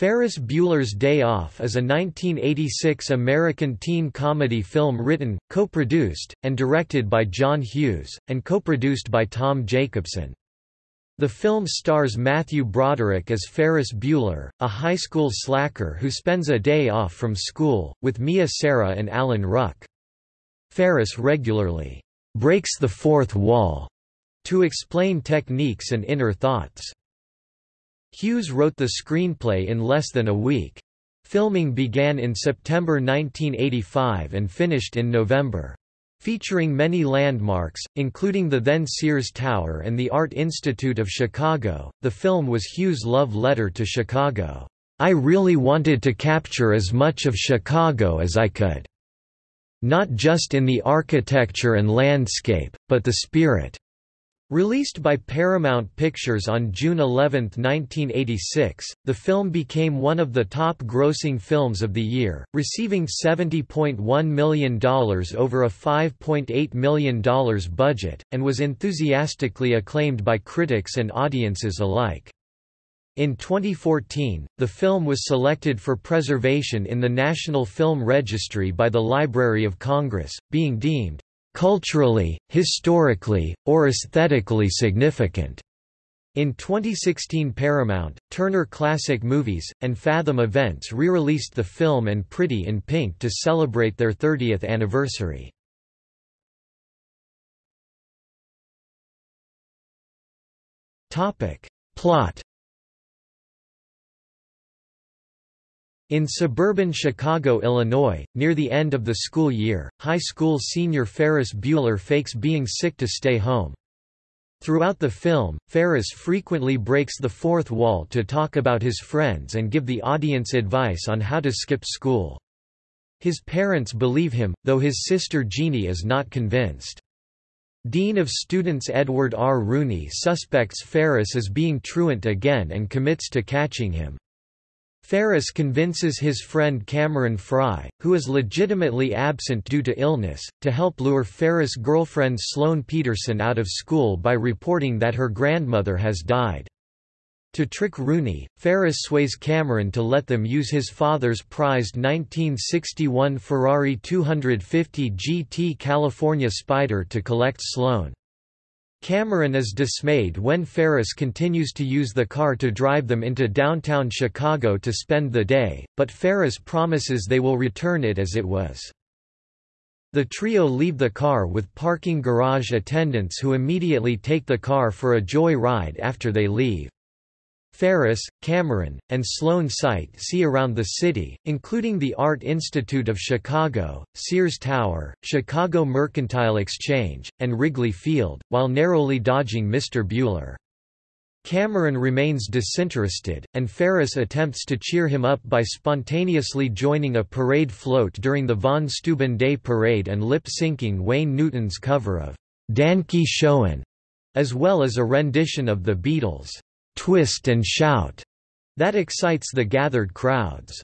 Ferris Bueller's Day Off is a 1986 American teen comedy film written, co-produced, and directed by John Hughes, and co-produced by Tom Jacobson. The film stars Matthew Broderick as Ferris Bueller, a high school slacker who spends a day off from school, with Mia Sara and Alan Ruck. Ferris regularly breaks the fourth wall to explain techniques and inner thoughts. Hughes wrote the screenplay in less than a week. Filming began in September 1985 and finished in November. Featuring many landmarks, including the then Sears Tower and the Art Institute of Chicago, the film was Hughes' love letter to Chicago. I really wanted to capture as much of Chicago as I could. Not just in the architecture and landscape, but the spirit. Released by Paramount Pictures on June 11, 1986, the film became one of the top-grossing films of the year, receiving $70.1 million over a $5.8 million budget, and was enthusiastically acclaimed by critics and audiences alike. In 2014, the film was selected for preservation in the National Film Registry by the Library of Congress, being deemed culturally, historically, or aesthetically significant. In 2016 Paramount, Turner Classic Movies, and Fathom Events re-released the film and Pretty in Pink to celebrate their 30th anniversary. Plot In suburban Chicago, Illinois, near the end of the school year, high school senior Ferris Bueller fakes being sick to stay home. Throughout the film, Ferris frequently breaks the fourth wall to talk about his friends and give the audience advice on how to skip school. His parents believe him, though his sister Jeannie is not convinced. Dean of Students Edward R. Rooney suspects Ferris as being truant again and commits to catching him. Ferris convinces his friend Cameron Fry, who is legitimately absent due to illness, to help lure Ferris' girlfriend Sloane Peterson out of school by reporting that her grandmother has died. To trick Rooney, Ferris sways Cameron to let them use his father's prized 1961 Ferrari 250 GT California Spider to collect Sloane. Cameron is dismayed when Ferris continues to use the car to drive them into downtown Chicago to spend the day, but Ferris promises they will return it as it was. The trio leave the car with parking garage attendants who immediately take the car for a joy ride after they leave. Ferris, Cameron, and Sloane sight see around the city, including the Art Institute of Chicago, Sears Tower, Chicago Mercantile Exchange, and Wrigley Field, while narrowly dodging Mr. Bueller. Cameron remains disinterested, and Ferris attempts to cheer him up by spontaneously joining a parade float during the Von Steuben Day Parade and lip-syncing Wayne Newton's cover of Danke Schoen, as well as a rendition of the Beatles' twist and shout that excites the gathered crowds.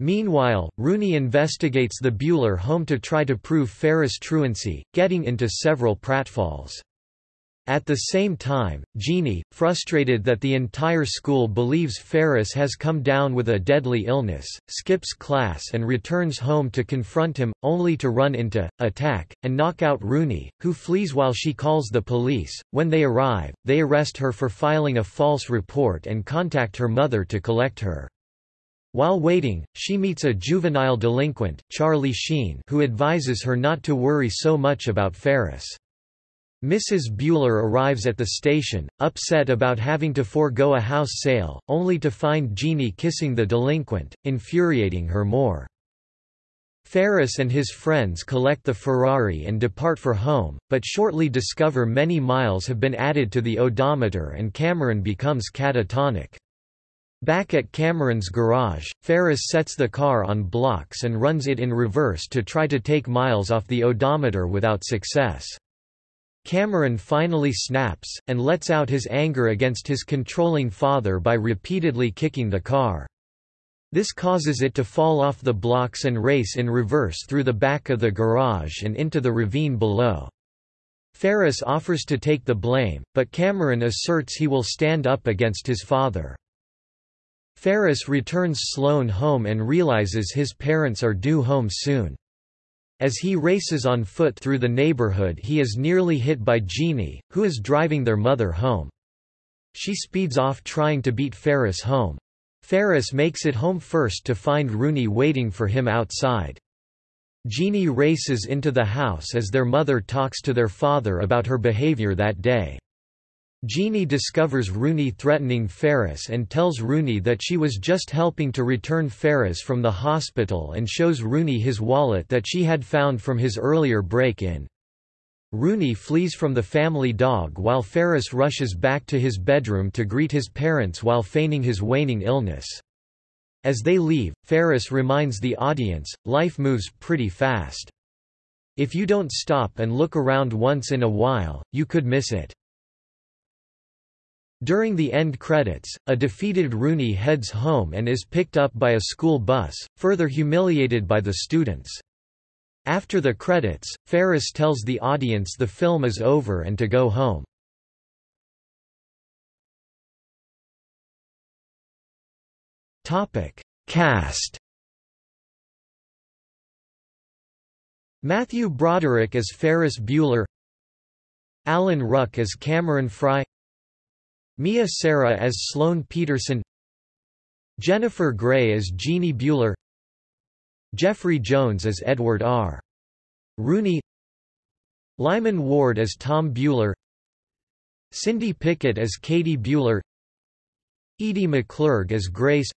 Meanwhile, Rooney investigates the Bueller home to try to prove Ferris' truancy, getting into several pratfalls. At the same time, Jeannie, frustrated that the entire school believes Ferris has come down with a deadly illness, skips class and returns home to confront him, only to run into, attack, and knock out Rooney, who flees while she calls the police. When they arrive, they arrest her for filing a false report and contact her mother to collect her. While waiting, she meets a juvenile delinquent, Charlie Sheen who advises her not to worry so much about Ferris. Mrs. Bueller arrives at the station, upset about having to forego a house sale, only to find Jeannie kissing the delinquent, infuriating her more. Ferris and his friends collect the Ferrari and depart for home, but shortly discover many miles have been added to the odometer and Cameron becomes catatonic. Back at Cameron's garage, Ferris sets the car on blocks and runs it in reverse to try to take miles off the odometer without success. Cameron finally snaps, and lets out his anger against his controlling father by repeatedly kicking the car. This causes it to fall off the blocks and race in reverse through the back of the garage and into the ravine below. Ferris offers to take the blame, but Cameron asserts he will stand up against his father. Ferris returns Sloane home and realizes his parents are due home soon. As he races on foot through the neighborhood he is nearly hit by Jeannie, who is driving their mother home. She speeds off trying to beat Ferris home. Ferris makes it home first to find Rooney waiting for him outside. Jeannie races into the house as their mother talks to their father about her behavior that day. Jeannie discovers Rooney threatening Ferris and tells Rooney that she was just helping to return Ferris from the hospital and shows Rooney his wallet that she had found from his earlier break-in. Rooney flees from the family dog while Ferris rushes back to his bedroom to greet his parents while feigning his waning illness. As they leave, Ferris reminds the audience, life moves pretty fast. If you don't stop and look around once in a while, you could miss it. During the end credits, a defeated Rooney heads home and is picked up by a school bus, further humiliated by the students. After the credits, Ferris tells the audience the film is over and to go home. Cast Matthew Broderick as Ferris Bueller Alan Ruck as Cameron Fry Mia Sara as Sloane Peterson Jennifer Grey as Jeannie Bueller Jeffrey Jones as Edward R. Rooney Lyman Ward as Tom Bueller Cindy Pickett as Katie Bueller Edie McClurg as Grace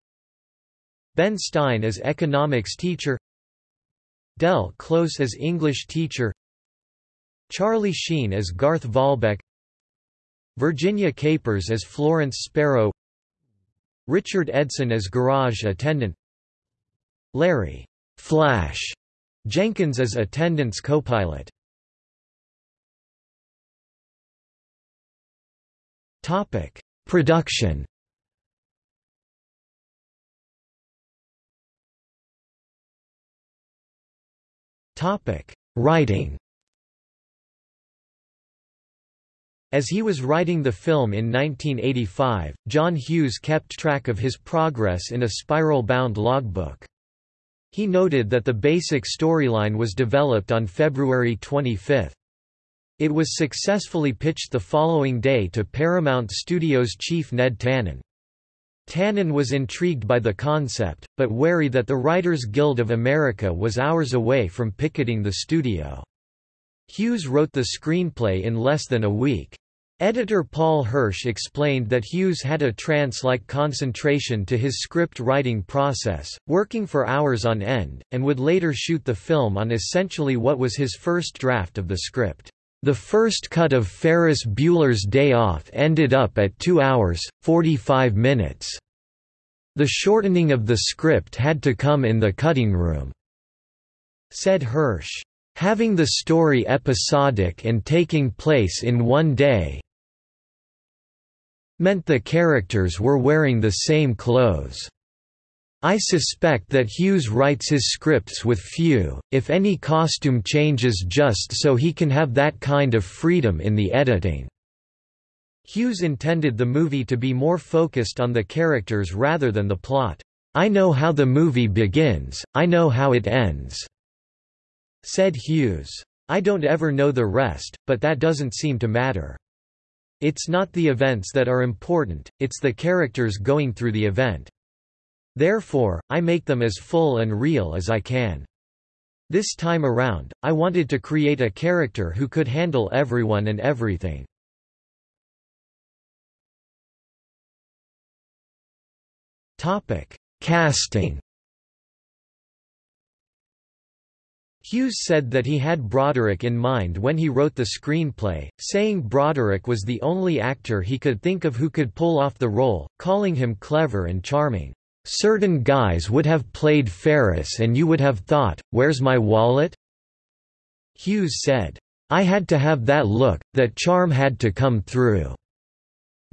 Ben Stein as economics teacher Del Close as English teacher Charlie Sheen as Garth Volbeck Virginia Capers as Florence Sparrow Richard Edson as garage attendant Larry Flash Jenkins as attendance co-pilot Topic: Production. Topic: Writing. As he was writing the film in 1985, John Hughes kept track of his progress in a spiral-bound logbook. He noted that the basic storyline was developed on February 25. It was successfully pitched the following day to Paramount Studios chief Ned Tannen. Tannen was intrigued by the concept, but wary that the Writers Guild of America was hours away from picketing the studio. Hughes wrote the screenplay in less than a week. Editor Paul Hirsch explained that Hughes had a trance-like concentration to his script writing process, working for hours on end, and would later shoot the film on essentially what was his first draft of the script. The first cut of Ferris Bueller's Day Off ended up at 2 hours, 45 minutes. The shortening of the script had to come in the cutting room," said Hirsch. Having the story episodic and taking place in one day, meant the characters were wearing the same clothes. I suspect that Hughes writes his scripts with few, if any costume changes just so he can have that kind of freedom in the editing." Hughes intended the movie to be more focused on the characters rather than the plot. I know how the movie begins, I know how it ends," said Hughes. I don't ever know the rest, but that doesn't seem to matter. It's not the events that are important, it's the characters going through the event. Therefore, I make them as full and real as I can. This time around, I wanted to create a character who could handle everyone and everything. Topic: Casting Hughes said that he had Broderick in mind when he wrote the screenplay, saying Broderick was the only actor he could think of who could pull off the role, calling him clever and charming. Certain guys would have played Ferris and you would have thought, where's my wallet? Hughes said, I had to have that look, that charm had to come through.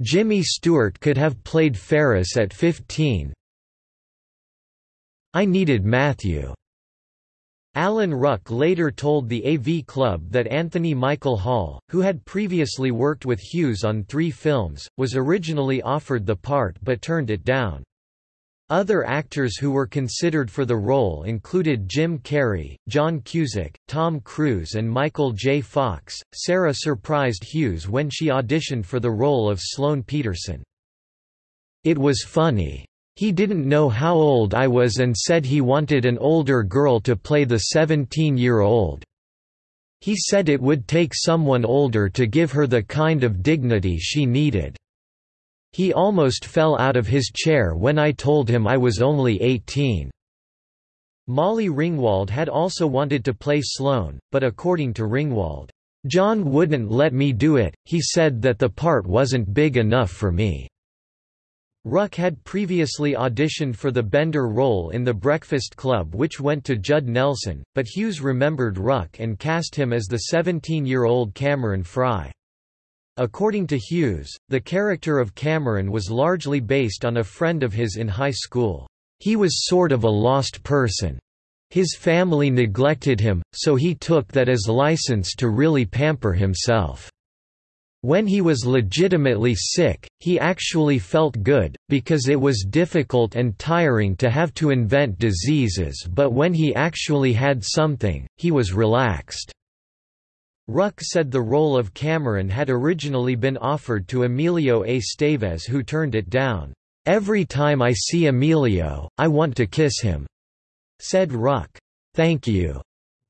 Jimmy Stewart could have played Ferris at 15. I needed Matthew. Alan Ruck later told the AV Club that Anthony Michael Hall, who had previously worked with Hughes on three films, was originally offered the part but turned it down. Other actors who were considered for the role included Jim Carrey, John Cusack, Tom Cruise, and Michael J. Fox. Sara surprised Hughes when she auditioned for the role of Sloane Peterson. It was funny. He didn't know how old I was and said he wanted an older girl to play the 17-year-old. He said it would take someone older to give her the kind of dignity she needed. He almost fell out of his chair when I told him I was only 18. Molly Ringwald had also wanted to play Sloane, but according to Ringwald, John wouldn't let me do it, he said that the part wasn't big enough for me. Ruck had previously auditioned for the Bender role in The Breakfast Club which went to Judd Nelson, but Hughes remembered Ruck and cast him as the 17-year-old Cameron Fry. According to Hughes, the character of Cameron was largely based on a friend of his in high school. He was sort of a lost person. His family neglected him, so he took that as license to really pamper himself. When he was legitimately sick, he actually felt good, because it was difficult and tiring to have to invent diseases but when he actually had something, he was relaxed. Ruck said the role of Cameron had originally been offered to Emilio Estevez who turned it down. "'Every time I see Emilio, I want to kiss him,' said Ruck. "'Thank you.'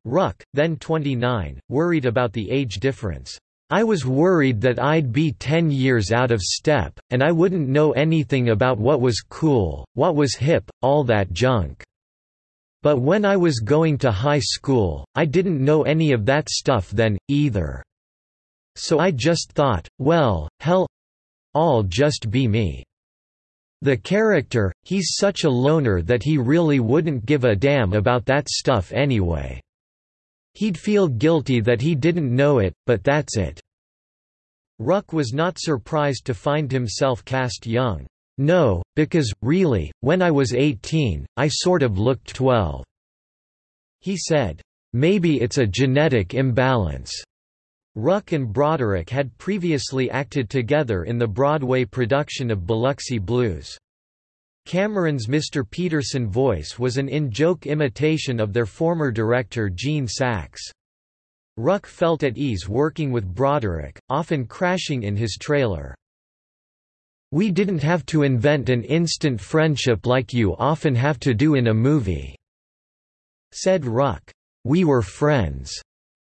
Ruck, then 29, worried about the age difference. I was worried that I'd be 10 years out of step, and I wouldn't know anything about what was cool, what was hip, all that junk. But when I was going to high school, I didn't know any of that stuff then, either. So I just thought, well, hell I'll just be me. The character, he's such a loner that he really wouldn't give a damn about that stuff anyway. He'd feel guilty that he didn't know it, but that's it. Ruck was not surprised to find himself cast young. No, because, really, when I was 18, I sort of looked 12. He said, Maybe it's a genetic imbalance. Ruck and Broderick had previously acted together in the Broadway production of Biloxi Blues. Cameron's Mr. Peterson voice was an in-joke imitation of their former director Gene Saks. Ruck felt at ease working with Broderick, often crashing in his trailer. We didn't have to invent an instant friendship like you often have to do in a movie," said Ruck. We were friends.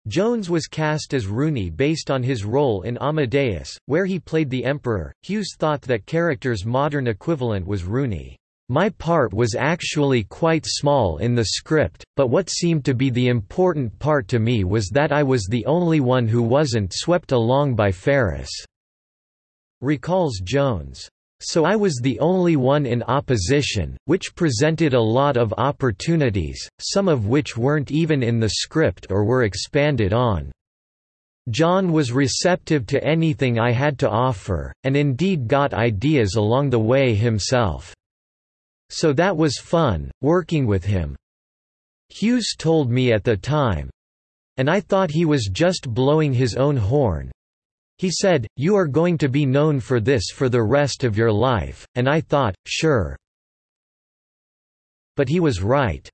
Jones was cast as Rooney based on his role in Amadeus, where he played the Emperor. Hughes thought that character's modern equivalent was Rooney. My part was actually quite small in the script, but what seemed to be the important part to me was that I was the only one who wasn't swept along by Ferris recalls Jones. So I was the only one in opposition, which presented a lot of opportunities, some of which weren't even in the script or were expanded on. John was receptive to anything I had to offer, and indeed got ideas along the way himself. So that was fun, working with him. Hughes told me at the time, and I thought he was just blowing his own horn, he said, you are going to be known for this for the rest of your life, and I thought, sure. But he was right.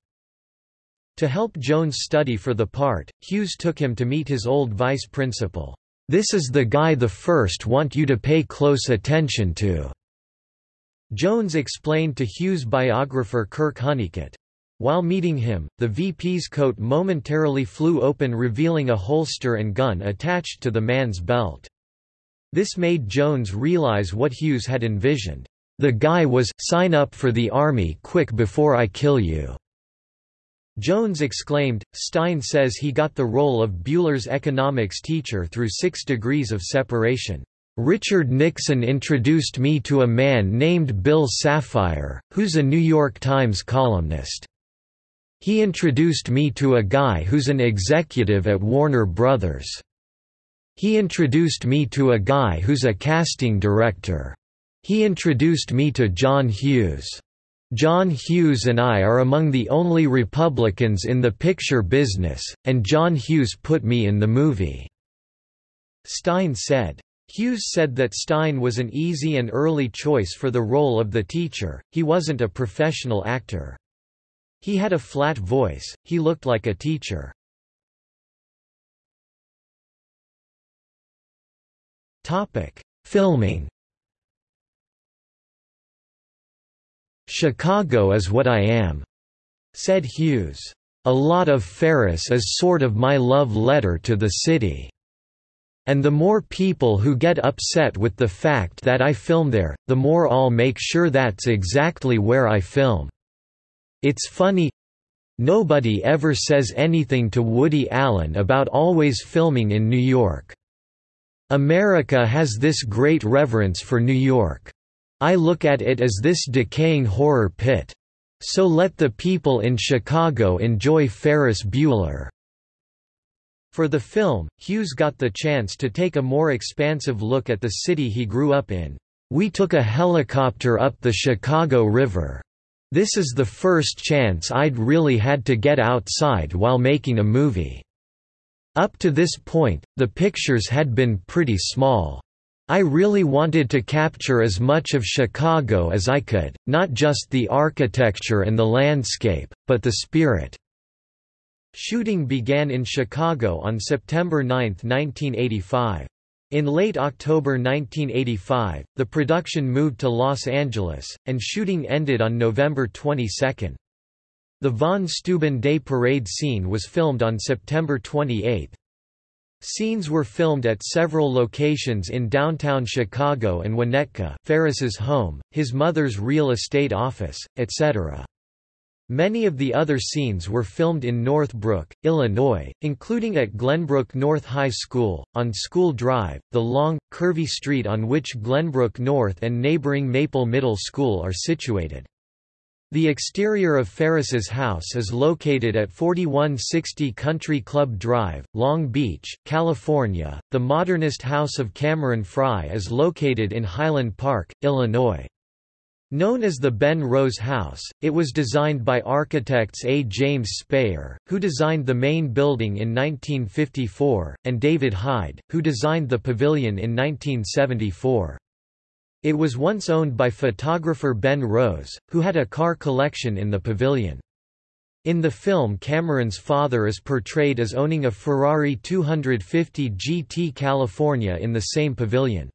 To help Jones study for the part, Hughes took him to meet his old vice principal. This is the guy the first want you to pay close attention to. Jones explained to Hughes biographer Kirk Honeycutt. While meeting him, the VP's coat momentarily flew open revealing a holster and gun attached to the man's belt. This made Jones realize what Hughes had envisioned. The guy was, sign up for the army quick before I kill you. Jones exclaimed. Stein says he got the role of Bueller's economics teacher through six degrees of separation. Richard Nixon introduced me to a man named Bill Safire, who's a New York Times columnist. He introduced me to a guy who's an executive at Warner Brothers. He introduced me to a guy who's a casting director. He introduced me to John Hughes. John Hughes and I are among the only Republicans in the picture business, and John Hughes put me in the movie." Stein said, Hughes said that Stein was an easy and early choice for the role of the teacher, he wasn't a professional actor. He had a flat voice, he looked like a teacher. Filming Chicago is what I am, said Hughes. A lot of Ferris is sort of my love letter to the city. And the more people who get upset with the fact that I film there, the more I'll make sure that's exactly where I film. It's funny nobody ever says anything to Woody Allen about always filming in New York. America has this great reverence for New York. I look at it as this decaying horror pit. So let the people in Chicago enjoy Ferris Bueller. For the film, Hughes got the chance to take a more expansive look at the city he grew up in. We took a helicopter up the Chicago River. This is the first chance I'd really had to get outside while making a movie. Up to this point, the pictures had been pretty small. I really wanted to capture as much of Chicago as I could, not just the architecture and the landscape, but the spirit. Shooting began in Chicago on September 9, 1985. In late October 1985, the production moved to Los Angeles, and shooting ended on November 22. The Von Steuben Day Parade scene was filmed on September 28. Scenes were filmed at several locations in downtown Chicago and Winnetka Ferris's home, his mother's real estate office, etc. Many of the other scenes were filmed in Northbrook, Illinois, including at Glenbrook North High School, on School Drive, the long, curvy street on which Glenbrook North and neighboring Maple Middle School are situated. The exterior of Ferris's house is located at 4160 Country Club Drive, Long Beach, California. The modernist house of Cameron Fry is located in Highland Park, Illinois. Known as the Ben Rose House, it was designed by architects A. James Speyer, who designed the main building in 1954, and David Haid, who designed the pavilion in 1974. It was once owned by photographer Ben Rose, who had a car collection in the pavilion. In the film Cameron's father is portrayed as owning a Ferrari 250 GT California in the same pavilion.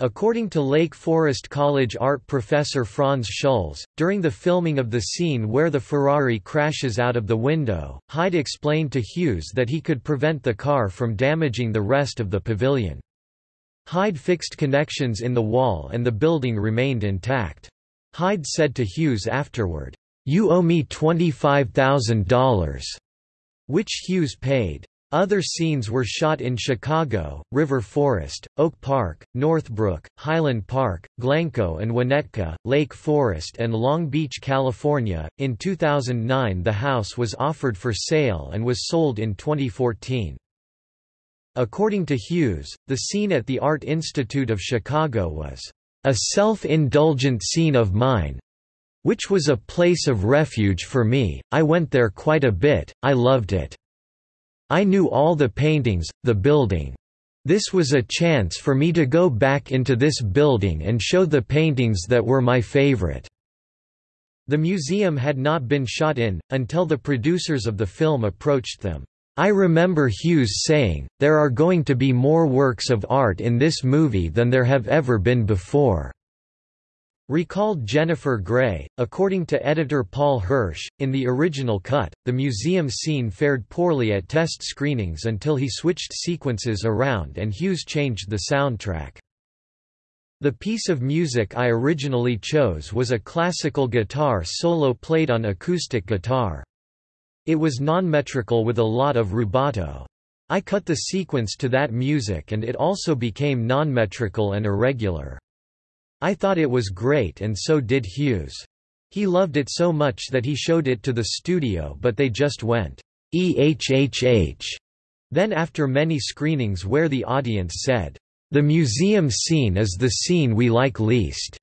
According to Lake Forest College art professor Franz Schulz, during the filming of the scene where the Ferrari crashes out of the window, Haid explained to Hughes that he could prevent the car from damaging the rest of the pavilion. Haid fixed connections in the wall and the building remained intact. Haid said to Hughes afterward, "'You owe me $25,000", which Hughes paid. Other scenes were shot in Chicago, River Forest, Oak Park, Northbrook, Highland Park, Glencoe and Winnetka, Lake Forest and Long Beach, California. In 2009 the house was offered for sale and was sold in 2014. According to Hughes, the scene at the Art Institute of Chicago was a self-indulgent scene of mine, which was a place of refuge for me, I went there quite a bit, I loved it. I knew all the paintings, the building. This was a chance for me to go back into this building and show the paintings that were my favorite. The museum had not been shot in, until the producers of the film approached them. I remember Hughes saying, there are going to be more works of art in this movie than there have ever been before. Recalled Jennifer Grey, according to editor Paul Hirsch, in the original cut, the museum scene fared poorly at test screenings until he switched sequences around and Hughes changed the soundtrack. The piece of music I originally chose was a classical guitar solo played on acoustic guitar. It was non-metrical with a lot of rubato. I cut the sequence to that music and it also became non-metrical and irregular. I thought it was great and so did Hughes. He loved it so much that he showed it to the studio but they just went, EHHH. Then after many screenings where the audience said, the museum scene is the scene we like least,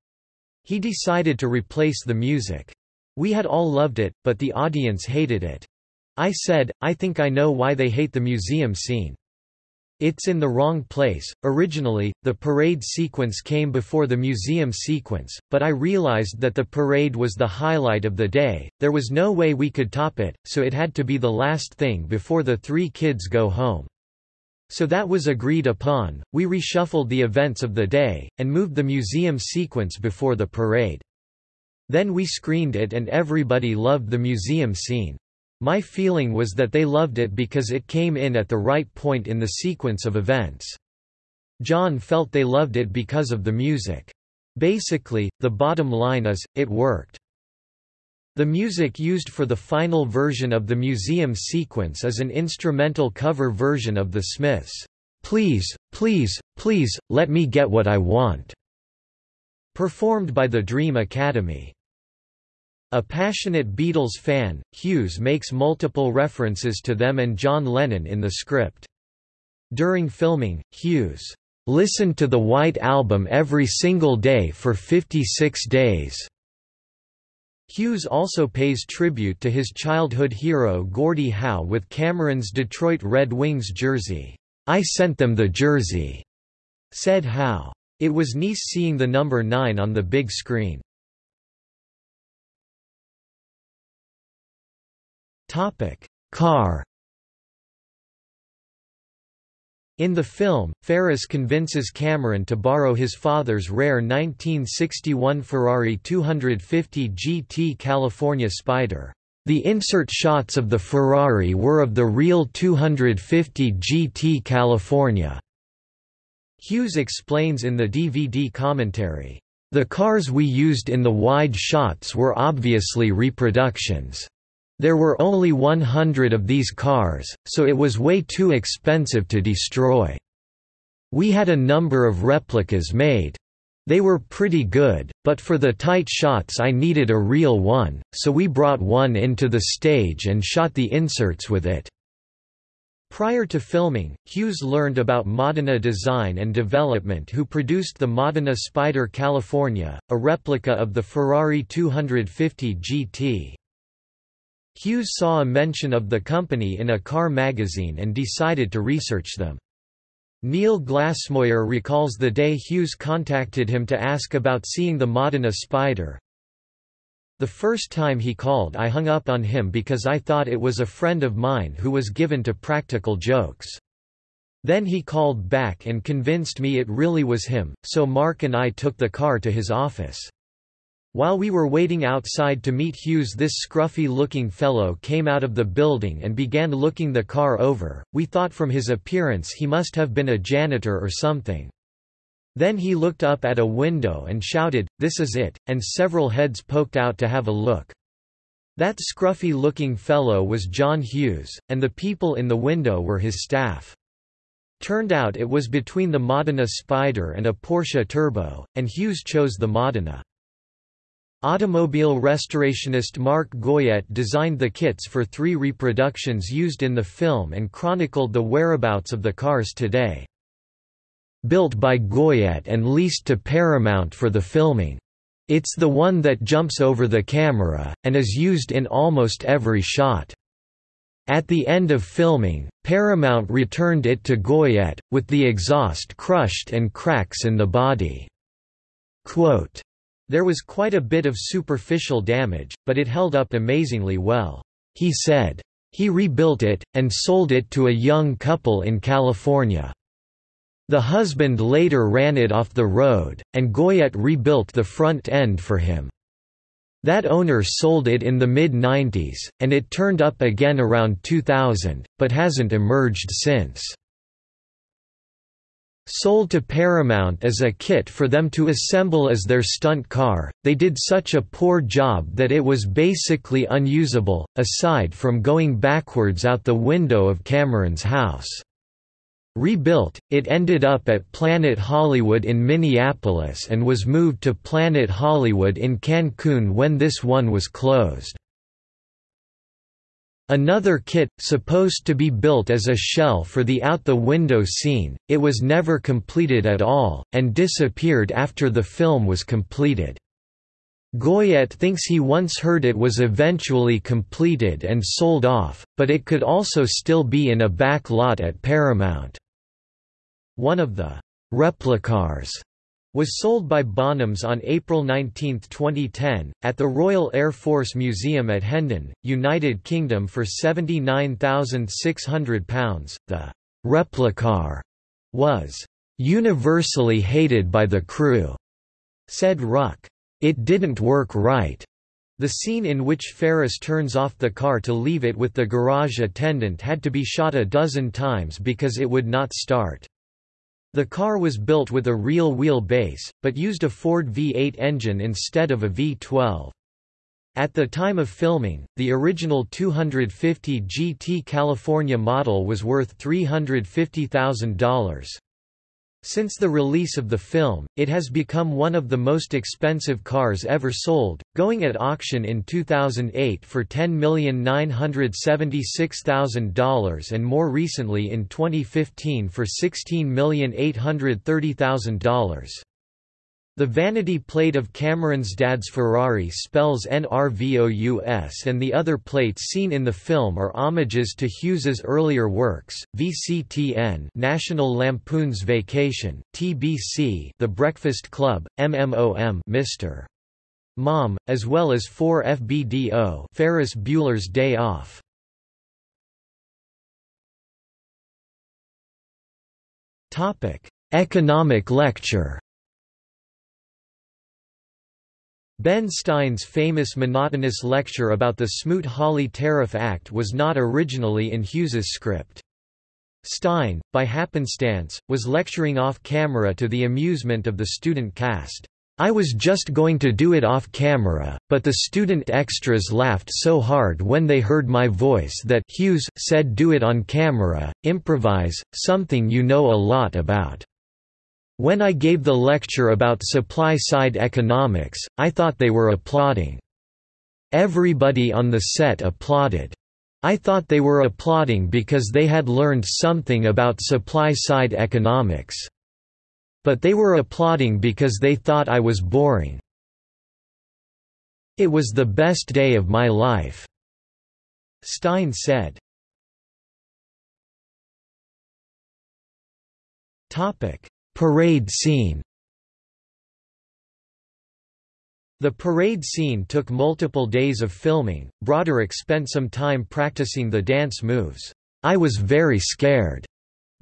he decided to replace the music. We had all loved it, but the audience hated it. I said, I think I know why they hate the museum scene. It's in the wrong place. Originally, the parade sequence came before the museum sequence, but I realized that the parade was the highlight of the day, there was no way we could top it, so it had to be the last thing before the three kids go home. So that was agreed upon, we reshuffled the events of the day, and moved the museum sequence before the parade. Then we screened it and everybody loved the museum scene. My feeling was that they loved it because it came in at the right point in the sequence of events. John felt they loved it because of the music. Basically, the bottom line is, it worked. The music used for the final version of the museum sequence is an instrumental cover version of the Smiths' Please, Please, Please, Let Me Get What I Want, performed by the Dream Academy. A passionate Beatles fan, Hughes makes multiple references to them and John Lennon in the script. During filming, Hughes listened to the White Album every single day for 56 days. Hughes also pays tribute to his childhood hero Gordie Howe with Cameron's Detroit Red Wings jersey. I sent them the jersey, said Howe. It was nice seeing the number 9 on the big screen. Topic: Car. In the film, Ferris convinces Cameron to borrow his father's rare 1961 Ferrari 250 GT California Spider. The insert shots of the Ferrari were of the real 250 GT California. Hughes explains in the DVD commentary, "...the cars we used in the wide shots were obviously reproductions." There were only 100 of these cars, so it was way too expensive to destroy. We had a number of replicas made. They were pretty good, but for the tight shots I needed a real one, so we brought one into the stage and shot the inserts with it. Prior to filming, Hughes learned about Modena Design and Development who produced the Modena Spider California, a replica of the Ferrari 250 GT. Hughes saw a mention of the company in a car magazine and decided to research them. Neil Glassmoyer recalls the day Hughes contacted him to ask about seeing the Modena Spider. The first time he called I hung up on him because I thought it was a friend of mine who was given to practical jokes. Then he called back and convinced me it really was him, so Mark and I took the car to his office. While we were waiting outside to meet Hughes this scruffy-looking fellow came out of the building and began looking the car over, we thought from his appearance he must have been a janitor or something. Then he looked up at a window and shouted, this is it, and several heads poked out to have a look. That scruffy-looking fellow was John Hughes, and the people in the window were his staff. Turned out it was between the Modena Spider and a Porsche Turbo, and Hughes chose the Modena. Automobile restorationist Mark Goyette designed the kits for three reproductions used in the film and chronicled the whereabouts of the cars today. Built by Goyette and leased to Paramount for the filming. It's the one that jumps over the camera, and is used in almost every shot. At the end of filming, Paramount returned it to Goyette, with the exhaust crushed and cracks in the body. Quote, there was quite a bit of superficial damage, but it held up amazingly well. He said. He rebuilt it, and sold it to a young couple in California. The husband later ran it off the road, and Goyette rebuilt the front end for him. That owner sold it in the mid-90s, and it turned up again around 2000, but hasn't emerged since. Sold to Paramount as a kit for them to assemble as their stunt car, they did such a poor job that it was basically unusable, aside from going backwards out the window of Cameron's house. Rebuilt, it ended up at Planet Hollywood in Minneapolis and was moved to Planet Hollywood in Cancun when this one was closed. Another kit, supposed to be built as a shell for the out-the-window scene, it was never completed at all, and disappeared after the film was completed. Goyette thinks he once heard it was eventually completed and sold off, but it could also still be in a back lot at Paramount. One of the replicars was sold by Bonhams on April 19, 2010, at the Royal Air Force Museum at Hendon, United Kingdom for £79,600. The replicar was universally hated by the crew, said Ruck. It didn't work right. The scene in which Ferris turns off the car to leave it with the garage attendant had to be shot a dozen times because it would not start. The car was built with a real wheel base, but used a Ford V8 engine instead of a V12. At the time of filming, the original 250 GT California model was worth $350,000. Since the release of the film, it has become one of the most expensive cars ever sold, going at auction in 2008 for $10,976,000 and more recently in 2015 for $16,830,000. The vanity plate of Cameron's dad's Ferrari spells NRVOUS and the other plates seen in the film are homages to Hughes's earlier works, VCTN National Lampoon's Vacation, TBC The Breakfast Club, MMOM Mr. Mom, as well as 4FBDO Ferris Bueller's Day Off. Economic lecture Ben Stein's famous monotonous lecture about the Smoot-Hawley Tariff Act was not originally in Hughes's script. Stein, by happenstance, was lecturing off-camera to the amusement of the student cast. I was just going to do it off-camera, but the student extras laughed so hard when they heard my voice that Hughes said do it on camera, improvise, something you know a lot about. When I gave the lecture about supply-side economics, I thought they were applauding. Everybody on the set applauded. I thought they were applauding because they had learned something about supply-side economics. But they were applauding because they thought I was boring. It was the best day of my life." Stein said. Parade scene The parade scene took multiple days of filming. Broderick spent some time practicing the dance moves. I was very scared,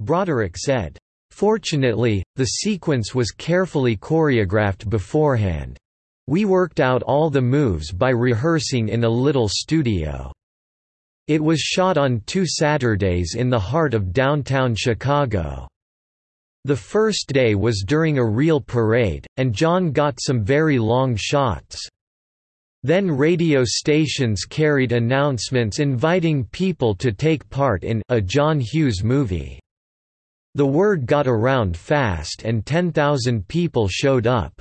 Broderick said. Fortunately, the sequence was carefully choreographed beforehand. We worked out all the moves by rehearsing in a little studio. It was shot on two Saturdays in the heart of downtown Chicago. The first day was during a real parade, and John got some very long shots. Then radio stations carried announcements inviting people to take part in a John Hughes movie. The word got around fast and 10,000 people showed up.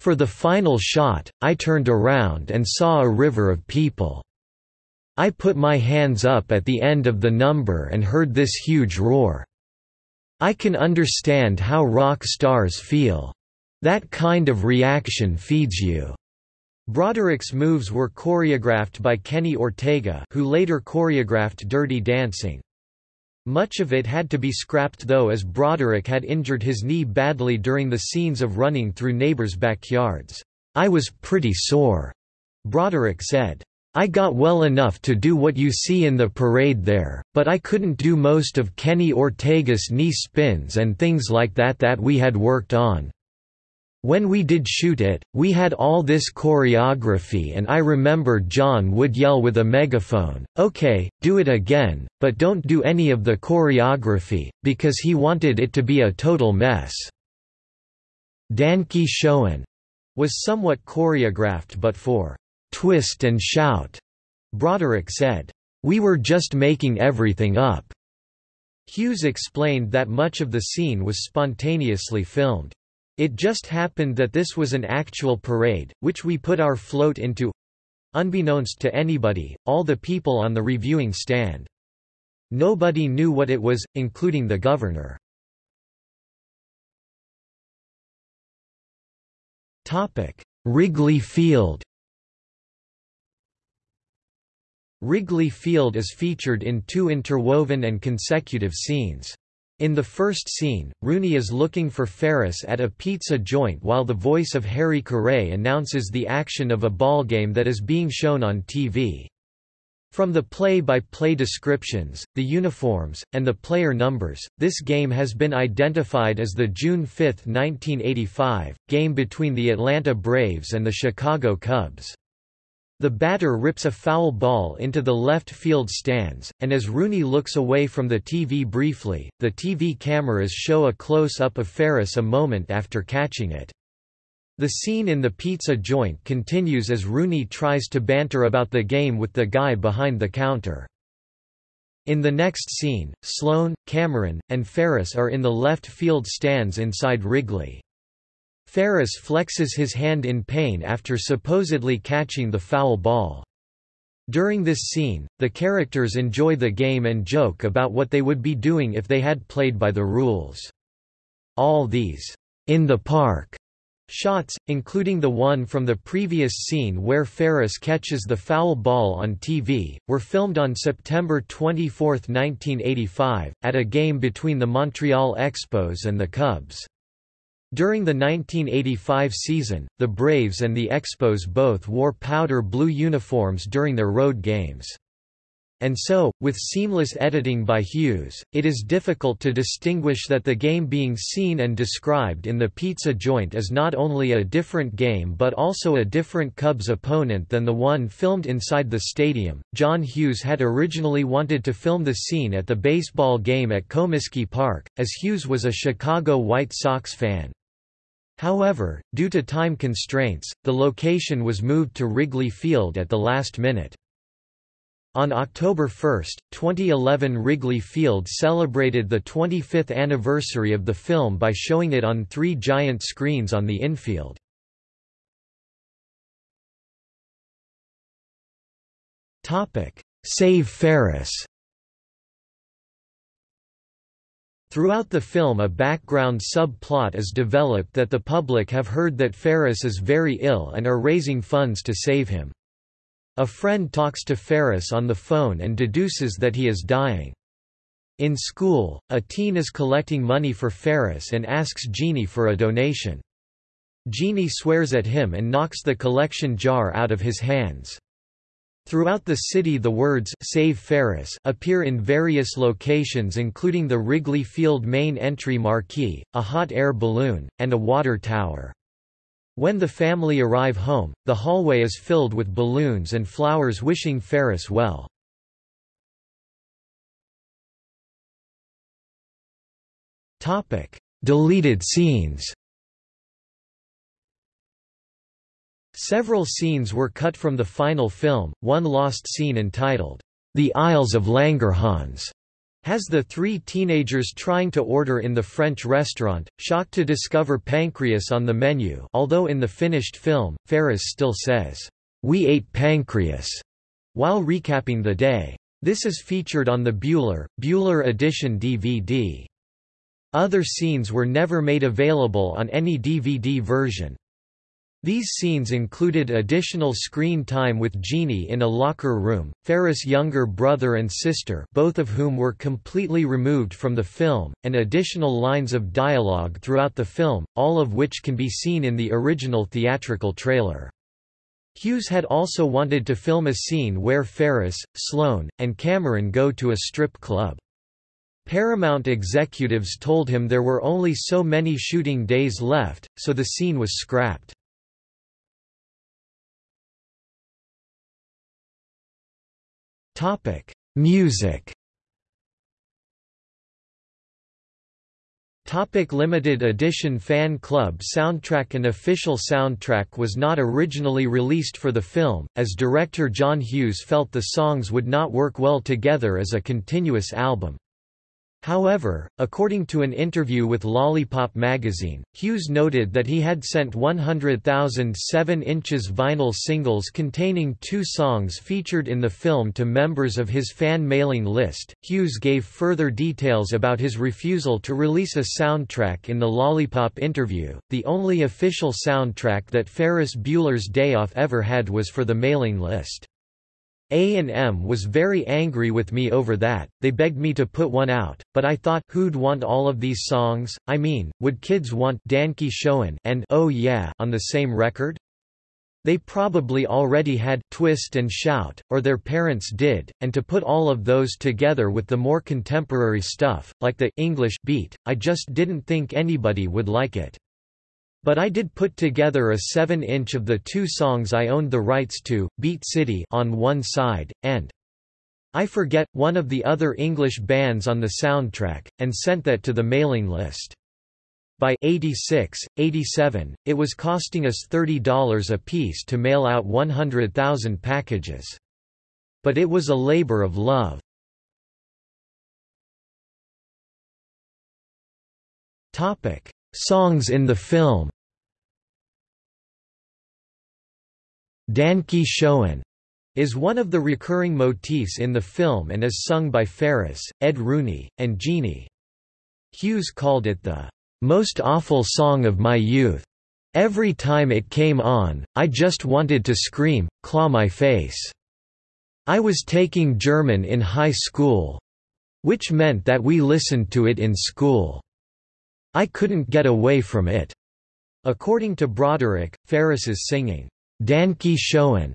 For the final shot, I turned around and saw a river of people. I put my hands up at the end of the number and heard this huge roar. I can understand how rock stars feel. That kind of reaction feeds you. Broderick's moves were choreographed by Kenny Ortega who later choreographed Dirty Dancing. Much of it had to be scrapped though as Broderick had injured his knee badly during the scenes of running through neighbors' backyards. I was pretty sore, Broderick said. I got well enough to do what you see in the parade there, but I couldn't do most of Kenny Ortega's knee spins and things like that that we had worked on. When we did shoot it, we had all this choreography and I remember John would yell with a megaphone, okay, do it again, but don't do any of the choreography, because he wanted it to be a total mess. Danke Schoen was somewhat choreographed but for twist and shout, Broderick said. We were just making everything up. Hughes explained that much of the scene was spontaneously filmed. It just happened that this was an actual parade, which we put our float into unbeknownst to anybody, all the people on the reviewing stand. Nobody knew what it was, including the governor. Wrigley Field Wrigley Field is featured in two interwoven and consecutive scenes. In the first scene, Rooney is looking for Ferris at a pizza joint while the voice of Harry Caray announces the action of a ballgame that is being shown on TV. From the play-by-play -play descriptions, the uniforms, and the player numbers, this game has been identified as the June 5, 1985, game between the Atlanta Braves and the Chicago Cubs. The batter rips a foul ball into the left field stands, and as Rooney looks away from the TV briefly, the TV cameras show a close-up of Ferris a moment after catching it. The scene in the pizza joint continues as Rooney tries to banter about the game with the guy behind the counter. In the next scene, Sloane, Cameron, and Ferris are in the left field stands inside Wrigley. Ferris flexes his hand in pain after supposedly catching the foul ball. During this scene, the characters enjoy the game and joke about what they would be doing if they had played by the rules. All these, in the park, shots, including the one from the previous scene where Ferris catches the foul ball on TV, were filmed on September 24, 1985, at a game between the Montreal Expos and the Cubs. During the 1985 season, the Braves and the Expos both wore powder blue uniforms during their road games. And so, with seamless editing by Hughes, it is difficult to distinguish that the game being seen and described in the pizza joint is not only a different game but also a different Cubs opponent than the one filmed inside the stadium. John Hughes had originally wanted to film the scene at the baseball game at Comiskey Park, as Hughes was a Chicago White Sox fan. However, due to time constraints, the location was moved to Wrigley Field at the last minute. On October 1, 2011 Wrigley Field celebrated the 25th anniversary of the film by showing it on three giant screens on the infield. Save Ferris Throughout the film a background subplot is developed that the public have heard that Ferris is very ill and are raising funds to save him. A friend talks to Ferris on the phone and deduces that he is dying. In school, a teen is collecting money for Ferris and asks Jeannie for a donation. Jeannie swears at him and knocks the collection jar out of his hands. Throughout the city the words Save Ferris appear in various locations including the Wrigley Field main entry marquee, a hot air balloon, and a water tower. When the family arrive home, the hallway is filled with balloons and flowers wishing Ferris well. Deleted scenes Several scenes were cut from the final film, one lost scene entitled, The Isles of Langerhans has the three teenagers trying to order in the French restaurant, shocked to discover pancreas on the menu although in the finished film, Ferris still says, "'We ate pancreas' while recapping the day. This is featured on the Bueller, Bueller Edition DVD. Other scenes were never made available on any DVD version. These scenes included additional screen time with Jeannie in a locker room, Ferris' younger brother and sister both of whom were completely removed from the film, and additional lines of dialogue throughout the film, all of which can be seen in the original theatrical trailer. Hughes had also wanted to film a scene where Ferris, Sloane, and Cameron go to a strip club. Paramount executives told him there were only so many shooting days left, so the scene was scrapped. Topic: Music. Topic limited edition fan club soundtrack An official soundtrack was not originally released for the film, as director John Hughes felt the songs would not work well together as a continuous album. However, according to an interview with Lollipop magazine, Hughes noted that he had sent 100,000 7-inches vinyl singles containing two songs featured in the film to members of his fan mailing list. Hughes gave further details about his refusal to release a soundtrack in the Lollipop interview. The only official soundtrack that Ferris Bueller's Day Off ever had was for the mailing list. A&M was very angry with me over that, they begged me to put one out, but I thought, who'd want all of these songs, I mean, would kids want Danke Schoen and Oh Yeah on the same record? They probably already had Twist and Shout, or their parents did, and to put all of those together with the more contemporary stuff, like the English beat, I just didn't think anybody would like it. But I did put together a 7-inch of the two songs I owned the rights to, Beat City on one side, and I Forget, one of the other English bands on the soundtrack, and sent that to the mailing list. By 86, 87, it was costing us $30 a piece to mail out 100,000 packages. But it was a labor of love. Songs in the film Danke Schoen is one of the recurring motifs in the film and is sung by Ferris, Ed Rooney, and Jeannie. Hughes called it the most awful song of my youth. Every time it came on, I just wanted to scream, claw my face. I was taking German in high school which meant that we listened to it in school. I couldn't get away from it. According to Broderick, Ferris's singing, Danke Schoen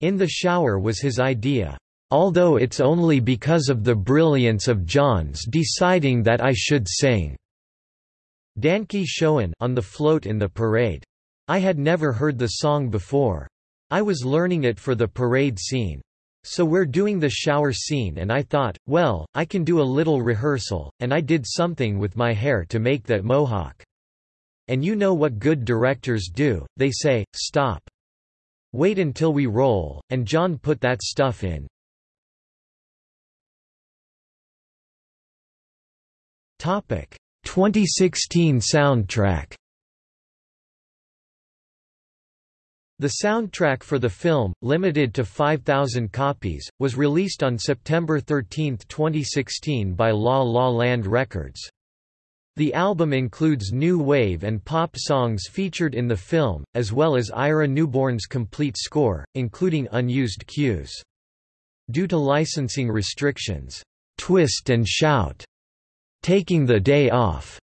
in the shower was his idea. Although it's only because of the brilliance of John's deciding that I should sing. Danke Schoen on the float in the parade. I had never heard the song before. I was learning it for the parade scene. So we're doing the shower scene and I thought, well, I can do a little rehearsal, and I did something with my hair to make that mohawk. And you know what good directors do, they say, stop. Wait until we roll, and John put that stuff in. Topic 2016 soundtrack The soundtrack for the film, limited to 5,000 copies, was released on September 13, 2016 by La La Land Records. The album includes new wave and pop songs featured in the film, as well as Ira Newborn's complete score, including unused cues. Due to licensing restrictions, "'Twist and Shout' Taking the Day Off,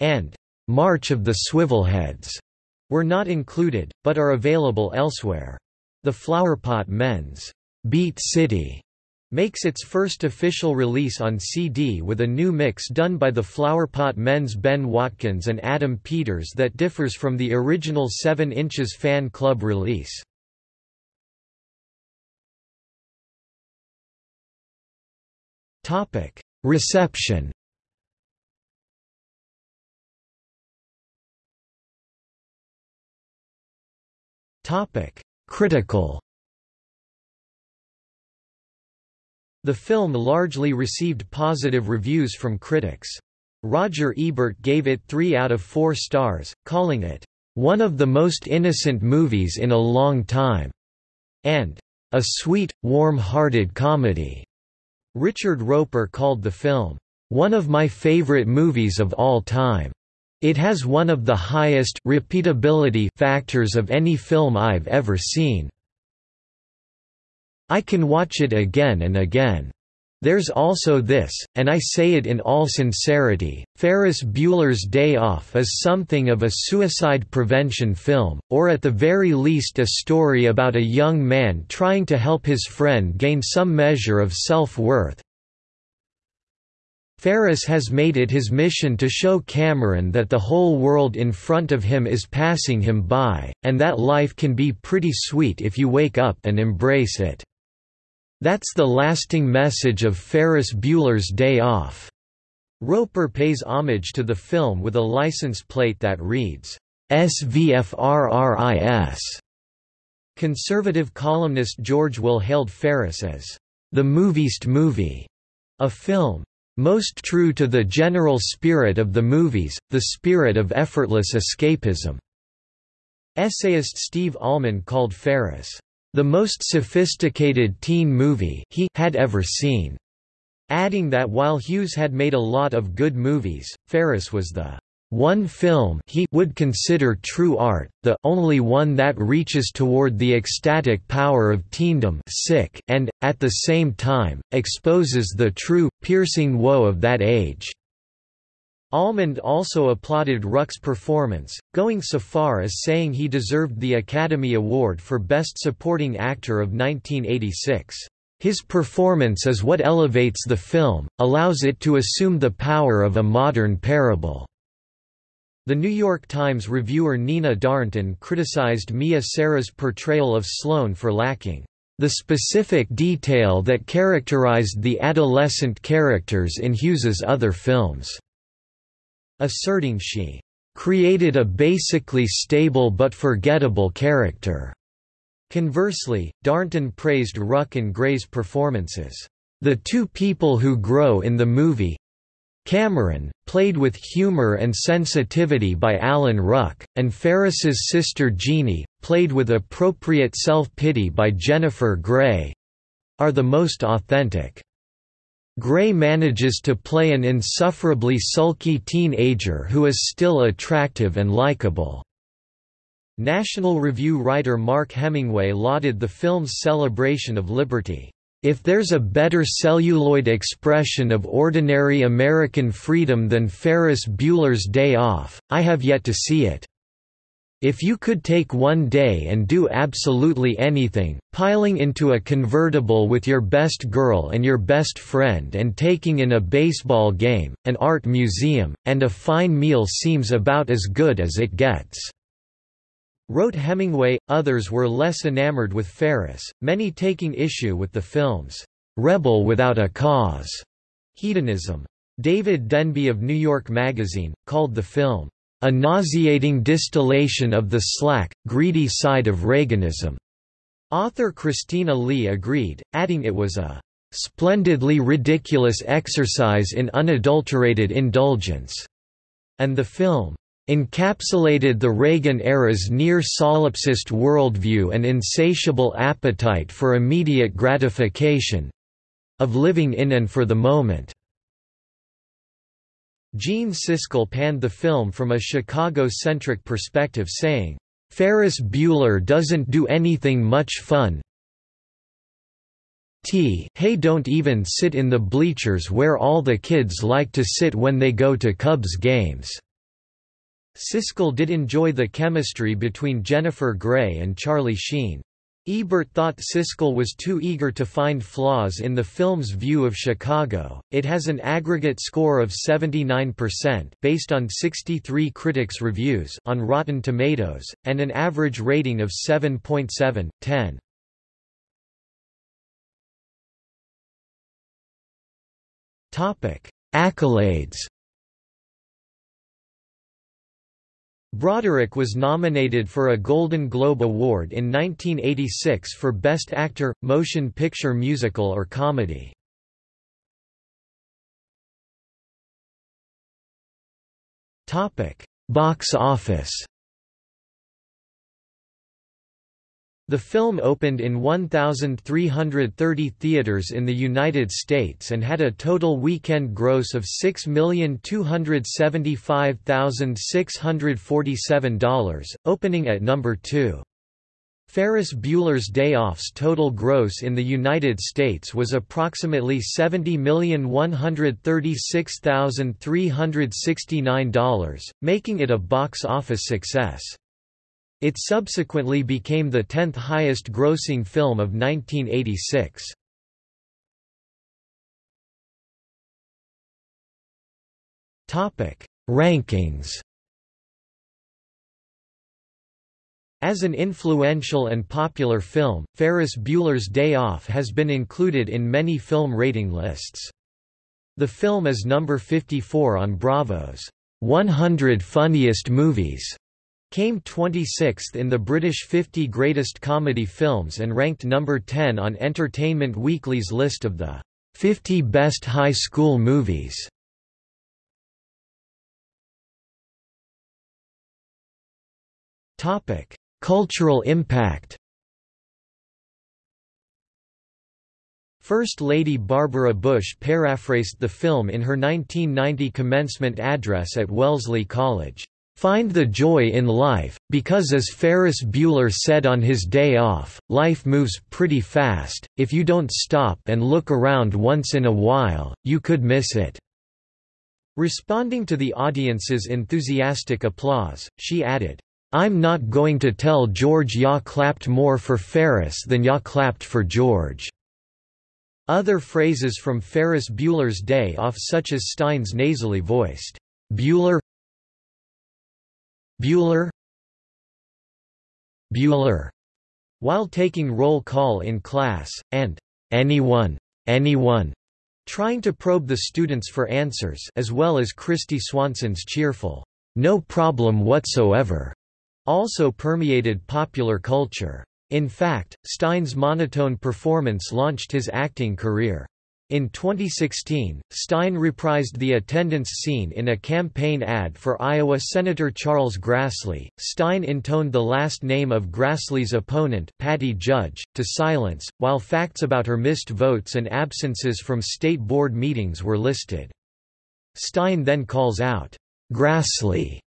and March of the Swivelheads were not included, but are available elsewhere. The Flowerpot Men's Beat City makes its first official release on CD with a new mix done by the Flowerpot Men's Ben Watkins and Adam Peters that differs from the original 7 inches fan club release. Reception Critical The film largely received positive reviews from critics. Roger Ebert gave it 3 out of 4 stars, calling it, "...one of the most innocent movies in a long time," and "...a sweet, warm-hearted comedy." Richard Roeper called the film, "...one of my favorite movies of all time." It has one of the highest repeatability factors of any film I've ever seen. I can watch it again and again. There's also this, and I say it in all sincerity, Ferris Bueller's Day Off is something of a suicide prevention film, or at the very least a story about a young man trying to help his friend gain some measure of self-worth. Ferris has made it his mission to show Cameron that the whole world in front of him is passing him by, and that life can be pretty sweet if you wake up and embrace it. That's the lasting message of Ferris Bueller's Day Off. Roeper pays homage to the film with a license plate that reads, SVFRRIS. Conservative columnist George Will hailed Ferris as the movieist movie, a film most true to the general spirit of the movies, the spirit of effortless escapism. Essayist Steve Almond called Ferris the most sophisticated teen movie he had ever seen, adding that while Hughes had made a lot of good movies, Ferris was the one film he would consider true art, the only one that reaches toward the ecstatic power of teendom sick and, at the same time, exposes the true, piercing woe of that age." Almond also applauded Ruck's performance, going so far as saying he deserved the Academy Award for Best Supporting Actor of 1986. His performance is what elevates the film, allows it to assume the power of a modern parable. The New York Times reviewer Nina Darnton criticized Mia Sara's portrayal of Sloane for lacking the specific detail that characterized the adolescent characters in Hughes's other films, asserting she created a basically stable but forgettable character. Conversely, Darnton praised Ruck and Grey's performances. The two people who grow in the movie Cameron, played with humor and sensitivity by Alan Ruck, and Ferris's sister Jeannie, played with appropriate self-pity by Jennifer Grey, are the most authentic. Grey manages to play an insufferably sulky teenager who is still attractive and likable. National Review writer Mark Hemingway lauded the film's celebration of liberty. If there's a better celluloid expression of ordinary American freedom than Ferris Bueller's Day Off, I have yet to see it. If you could take one day and do absolutely anything, piling into a convertible with your best girl and your best friend and taking in a baseball game, an art museum, and a fine meal seems about as good as it gets. Wrote Hemingway, others were less enamored with Ferris, many taking issue with the film's rebel without a cause hedonism. David Denby of New York Magazine, called the film, a nauseating distillation of the slack, greedy side of Reaganism. Author Christina Lee agreed, adding it was a splendidly ridiculous exercise in unadulterated indulgence, and the film encapsulated the Reagan-era's near-solipsist worldview and insatiable appetite for immediate gratification—of living in and for the moment. Gene Siskel panned the film from a Chicago-centric perspective saying, "...Ferris Bueller doesn't do anything much fun T hey don't even sit in the bleachers where all the kids like to sit when they go to Cubs games." Siskel did enjoy the chemistry between Jennifer Grey and Charlie Sheen. Ebert thought Siskel was too eager to find flaws in the film's view of Chicago. It has an aggregate score of 79% based on 63 critics' reviews on Rotten Tomatoes and an average rating of 7.7/10. Topic: Accolades Broderick was nominated for a Golden Globe Award in 1986 for Best Actor, Motion Picture Musical or Comedy. Box office The film opened in 1,330 theaters in the United States and had a total weekend gross of $6,275,647, opening at number 2. Ferris Bueller's Day Off's total gross in the United States was approximately $70,136,369, making it a box office success. It subsequently became the 10th highest grossing film of 1986. Topic: Rankings. As an influential and popular film, Ferris Bueller's Day Off has been included in many film rating lists. The film is number 54 on Bravo's 100 Funniest Movies Came 26th in the British 50 Greatest Comedy Films and ranked number 10 on Entertainment Weekly's list of the 50 Best High School Movies. Cultural impact First Lady Barbara Bush paraphrased the film in her 1990 commencement address at Wellesley College. Find the joy in life, because as Ferris Bueller said on his day off, life moves pretty fast, if you don't stop and look around once in a while, you could miss it." Responding to the audience's enthusiastic applause, she added, I'm not going to tell George ya clapped more for Ferris than ya clapped for George. Other phrases from Ferris Bueller's Day Off such as Stein's nasally voiced, Bueller Bueller Bueller while taking roll call in class, and anyone, anyone, trying to probe the students for answers as well as Kristy Swanson's cheerful, no problem whatsoever, also permeated popular culture. In fact, Stein's monotone performance launched his acting career. In 2016, Stein reprised the attendance scene in a campaign ad for Iowa Senator Charles Grassley. Stein intoned the last name of Grassley's opponent, Patty Judge, to silence, while facts about her missed votes and absences from state board meetings were listed. Stein then calls out, Grassley,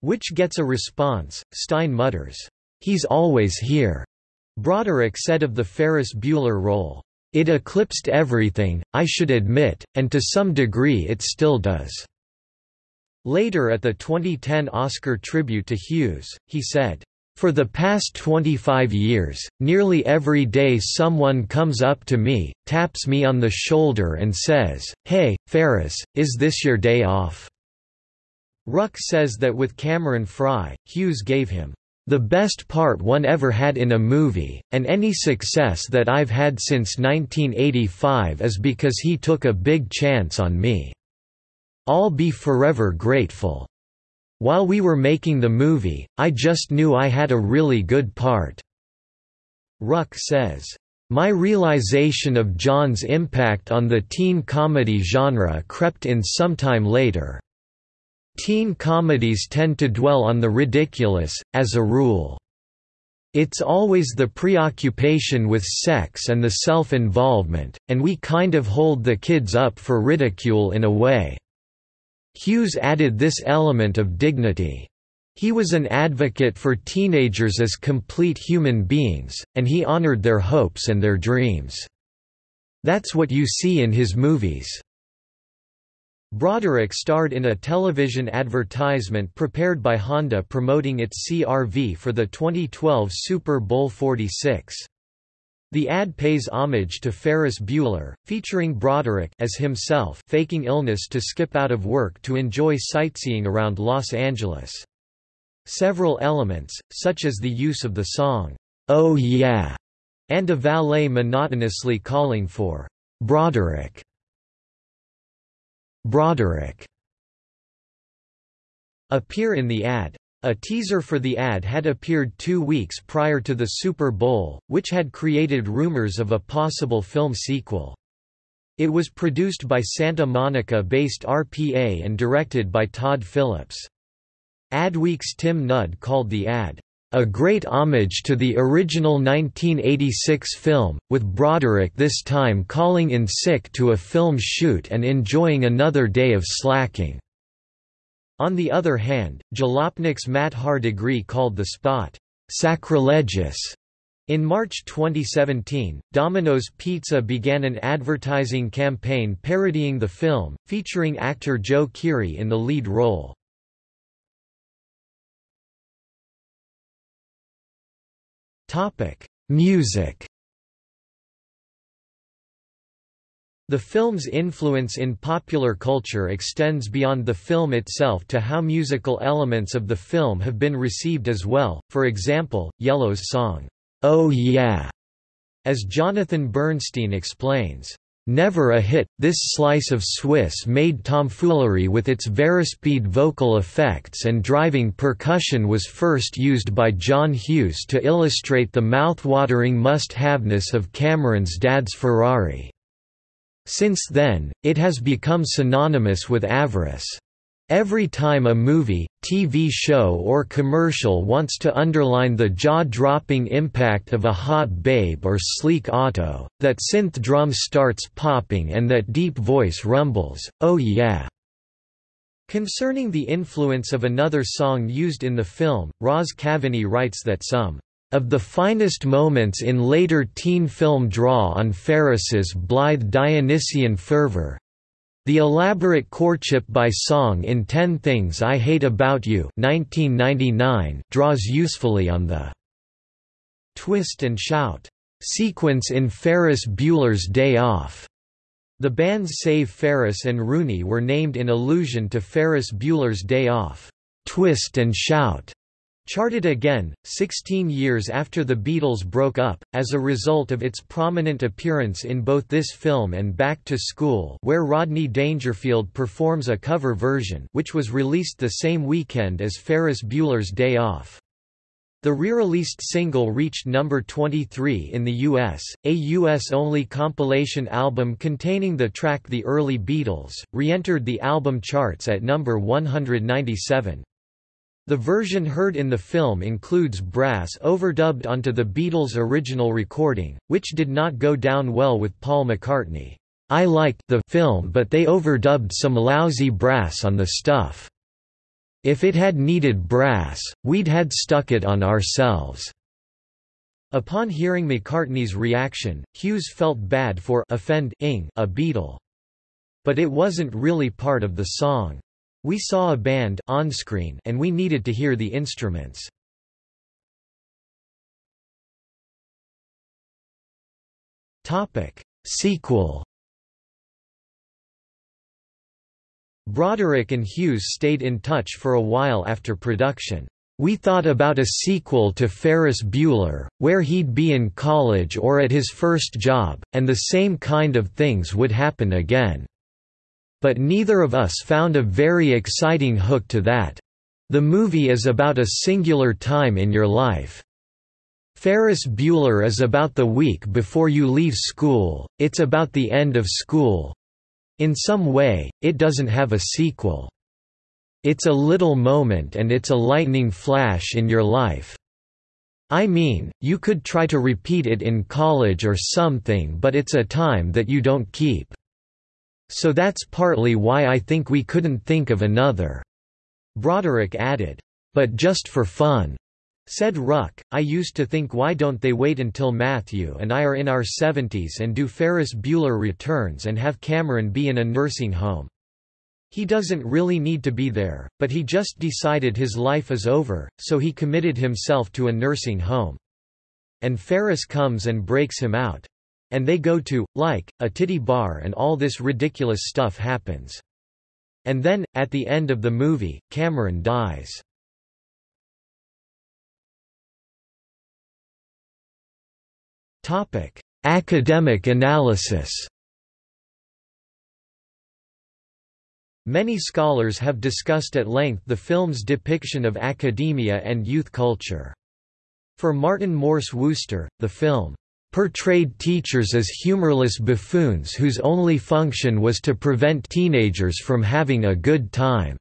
which gets a response. Stein mutters, He's always here. Broderick said of the Ferris Bueller role, it eclipsed everything, I should admit, and to some degree it still does." Later at the 2010 Oscar tribute to Hughes, he said, for the past 25 years, nearly every day someone comes up to me, taps me on the shoulder and says, Hey, Ferris, is this your day off? Ruck says that with Cameron Fry, Hughes gave him the best part one ever had in a movie, and any success that I've had since 1985 is because he took a big chance on me. I'll be forever grateful. While we were making the movie, I just knew I had a really good part." Ruck says, "...my realization of John's impact on the teen comedy genre crept in sometime later." Teen comedies tend to dwell on the ridiculous, as a rule. It's always the preoccupation with sex and the self-involvement, and we kind of hold the kids up for ridicule in a way. Hughes added this element of dignity. He was an advocate for teenagers as complete human beings, and he honored their hopes and their dreams. That's what you see in his movies. Broderick starred in a television advertisement prepared by Honda promoting its CR-V for the 2012 Super Bowl 46. The ad pays homage to Ferris Bueller, featuring Broderick as himself faking illness to skip out of work to enjoy sightseeing around Los Angeles. Several elements, such as the use of the song, "'Oh Yeah' and a valet monotonously calling for "'Broderick' Broderick appear in the ad. A teaser for the ad had appeared two weeks prior to the Super Bowl, which had created rumors of a possible film sequel. It was produced by Santa Monica-based RPA and directed by Todd Phillips. Adweek's Tim Nudd called the ad, a great homage to the original 1986 film, with Broderick this time calling in sick to a film shoot and enjoying another day of slacking. On the other hand, Jalopnik's Matt Hardigree called the spot, sacrilegious. In March 2017, Domino's Pizza began an advertising campaign parodying the film, featuring actor Joe Keery in the lead role. Topic: Music. The film's influence in popular culture extends beyond the film itself to how musical elements of the film have been received as well, for example, Yello's song, "'Oh Yeah' as Jonathan Bernstein explains. Never a hit, this slice of Swiss-made tomfoolery with its Varispeed vocal effects and driving percussion was first used by John Hughes to illustrate the mouth-watering must-haveness of Cameron's dad's Ferrari. Since then, it has become synonymous with avarice. Every time a movie, TV show or commercial wants to underline the jaw-dropping impact of a hot babe or sleek auto, that synth drum starts popping and that deep voice rumbles, oh yeah. Concerning the influence of another song used in the film, Roz Kaveny writes that some of the finest moments in later teen film draw on Ferris's blithe Dionysian fervor, the elaborate courtship by song in Ten Things I Hate About You 1999 draws usefully on the twist and shout sequence in Ferris Bueller's Day Off. The bands Save Ferris and Rooney were named in allusion to Ferris Bueller's Day Off. Twist and shout Charted again, 16 years after the Beatles broke up, as a result of its prominent appearance in both this film and Back to School where Rodney Dangerfield performs a cover version which was released the same weekend as Ferris Bueller's Day Off. The re-released single reached number 23 in the US, a US-only compilation album containing the track The Early Beatles, re-entered the album charts at number 197. The version heard in the film includes brass overdubbed onto the Beatles' original recording, which did not go down well with Paul McCartney. I liked the film but they overdubbed some lousy brass on the stuff. If it had needed brass, we'd had stuck it on ourselves. Upon hearing McCartney's reaction, Hughes felt bad for offending a Beatle. But it wasn't really part of the song. We saw a band on screen and we needed to hear the instruments. Topic: Sequel. Broderick and Hughes stayed in touch for a while after production. We thought about a sequel to Ferris Bueller, where he'd be in college or at his first job, and the same kind of things would happen again. But neither of us found a very exciting hook to that. The movie is about a singular time in your life. Ferris Bueller is about the week before you leave school, it's about the end of school. In some way, it doesn't have a sequel. It's a little moment and it's a lightning flash in your life. I mean, you could try to repeat it in college or something but it's a time that you don't keep. So that's partly why I think we couldn't think of another." Broderick added, "But just for fun." Said Ruck, I used to think why don't they wait until Matthew and I are in our 70s and do Ferris Bueller returns and have Cameron be in a nursing home. He doesn't really need to be there, but he just decided his life is over, so he committed himself to a nursing home. And Ferris comes and breaks him out. And they go to, like, a titty bar and all this ridiculous stuff happens. And then, at the end of the movie, Cameron dies. Topic: Academic analysis Many scholars have discussed at length the film's depiction of academia and youth culture. For Martin Morse Wooster, the film portrayed teachers as humorless buffoons whose only function was to prevent teenagers from having a good time.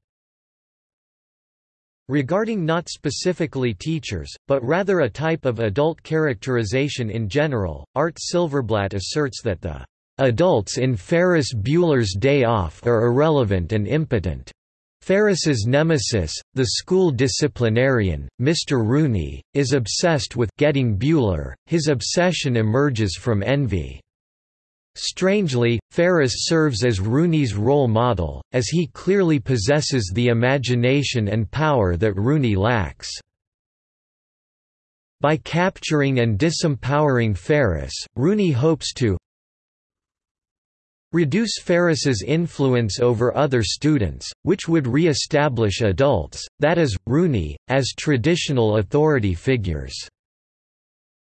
Regarding not specifically teachers, but rather a type of adult characterization in general, Art Silverblatt asserts that the adults in Ferris Bueller's Day Off are irrelevant and impotent. Ferris's nemesis, the school disciplinarian, Mr. Rooney, is obsessed with getting Bueller. His obsession emerges from envy. Strangely, Ferris serves as Rooney's role model, as he clearly possesses the imagination and power that Rooney lacks. By capturing and disempowering Ferris, Rooney hopes to reduce Ferris's influence over other students, which would re-establish adults, that is, Rooney, as traditional authority figures.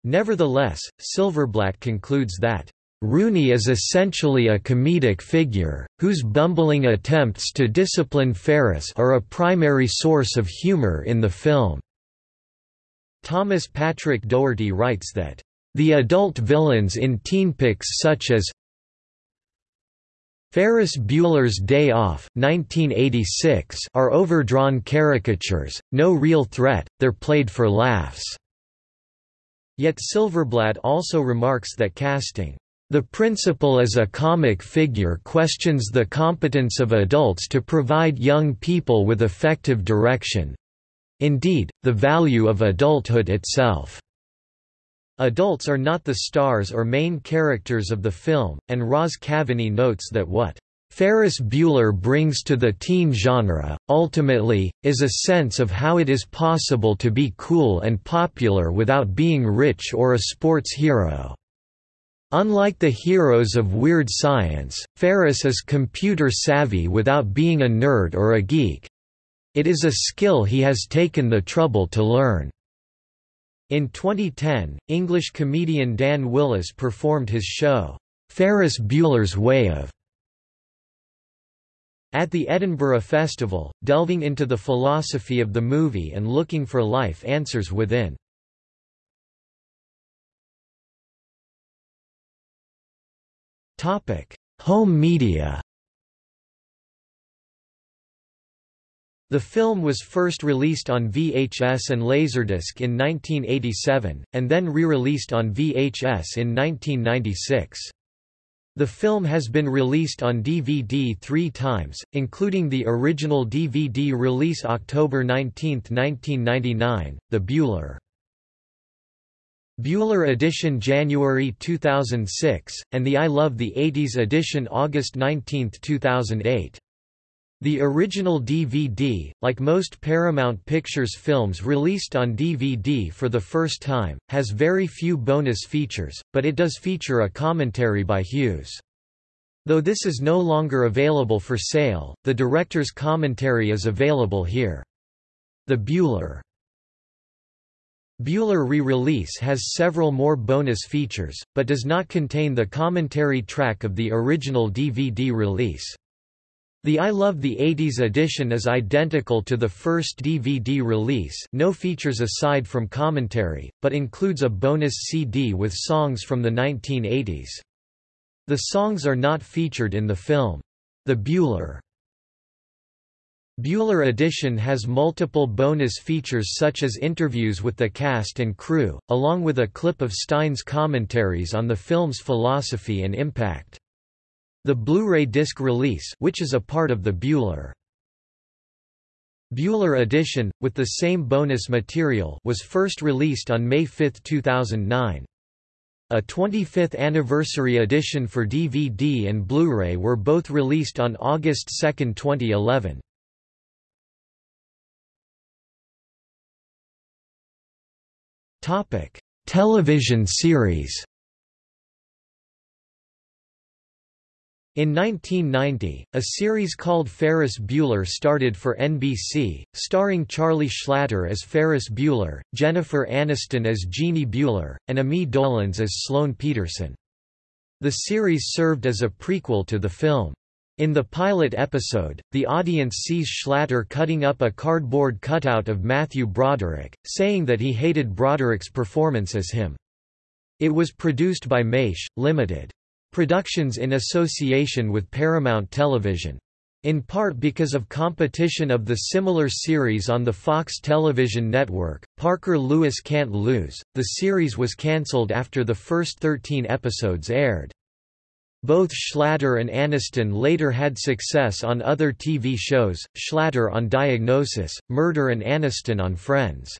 Nevertheless, Silverblatt concludes that Rooney is essentially a comedic figure, whose bumbling attempts to discipline Ferris are a primary source of humor in the film. Thomas Patrick Doherty writes that, "...the adult villains in teenpics such as Ferris Bueller's Day Off 1986 are overdrawn caricatures, no real threat, they're played for laughs. Yet Silverblatt also remarks that casting the principal as a comic figure questions the competence of adults to provide young people with effective direction—indeed, the value of adulthood itself. Adults are not the stars or main characters of the film, and Roz Kaveny notes that what Ferris Bueller brings to the teen genre, ultimately, is a sense of how it is possible to be cool and popular without being rich or a sports hero. Unlike the heroes of Weird Science, Ferris is computer savvy without being a nerd or a geek. It is a skill he has taken the trouble to learn. In 2010, English comedian Dan Willis performed his show, Ferris Bueller's Way of at the Edinburgh Festival, delving into the philosophy of the movie and looking for life answers within. Home media. The film was first released on VHS and Laserdisc in 1987, and then re-released on VHS in 1996. The film has been released on DVD three times, including the original DVD release October 19, 1999, The Bueller Bueller edition January 2006, and the I Love the 80s edition August 19, 2008. The original DVD, like most Paramount Pictures films released on DVD for the first time, has very few bonus features, but it does feature a commentary by Hughes. Though this is no longer available for sale, the director's commentary is available here. The Bueller Bueller re-release has several more bonus features, but does not contain the commentary track of the original DVD release. The I Love the 80s edition is identical to the first DVD release no features aside from commentary, but includes a bonus CD with songs from the 1980s. The songs are not featured in the film. The Bueller Bueller Edition has multiple bonus features such as interviews with the cast and crew, along with a clip of Stein's commentaries on the film's philosophy and impact. The Blu-ray disc release which is a part of the Bueller Bueller Edition, with the same bonus material was first released on May 5, 2009. A 25th anniversary edition for DVD and Blu-ray were both released on August 2, 2011. Topic: Television series. In 1990, a series called Ferris Bueller started for NBC, starring Charlie Schlatter as Ferris Bueller, Jennifer Aniston as Jeannie Bueller, and Ami Dolenz as Sloane Peterson. The series served as a prequel to the film. In the pilot episode, the audience sees Schlatter cutting up a cardboard cutout of Matthew Broderick, saying that he hated Broderick's performance as him. It was produced by Maish, Limited. Productions in association with Paramount Television. In part because of competition of the similar series on the Fox television network, Parker Lewis Can't Lose, the series was cancelled after the first 13 episodes aired. Both Schlatter and Aniston later had success on other TV shows, Schlatter on Diagnosis, Murder and Aniston on Friends.